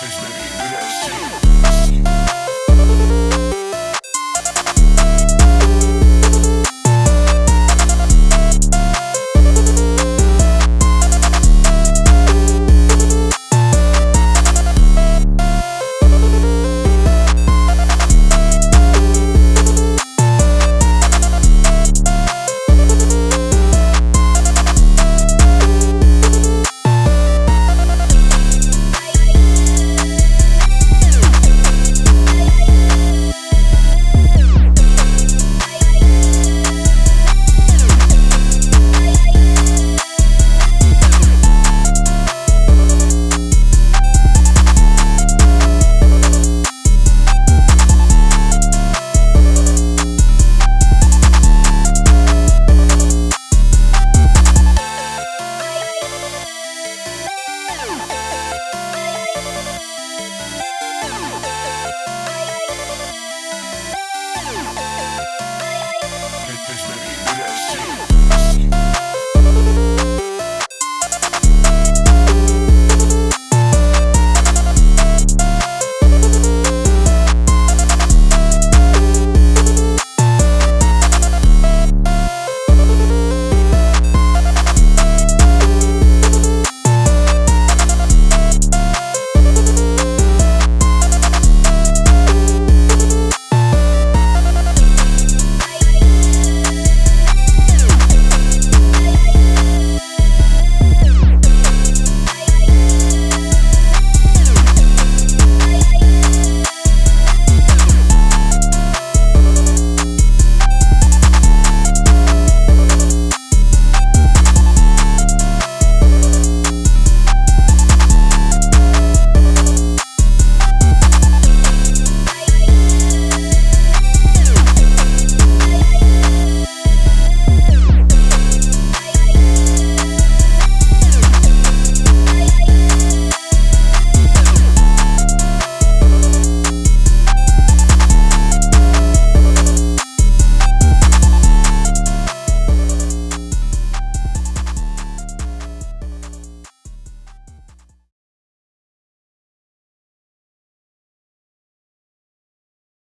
It's baby,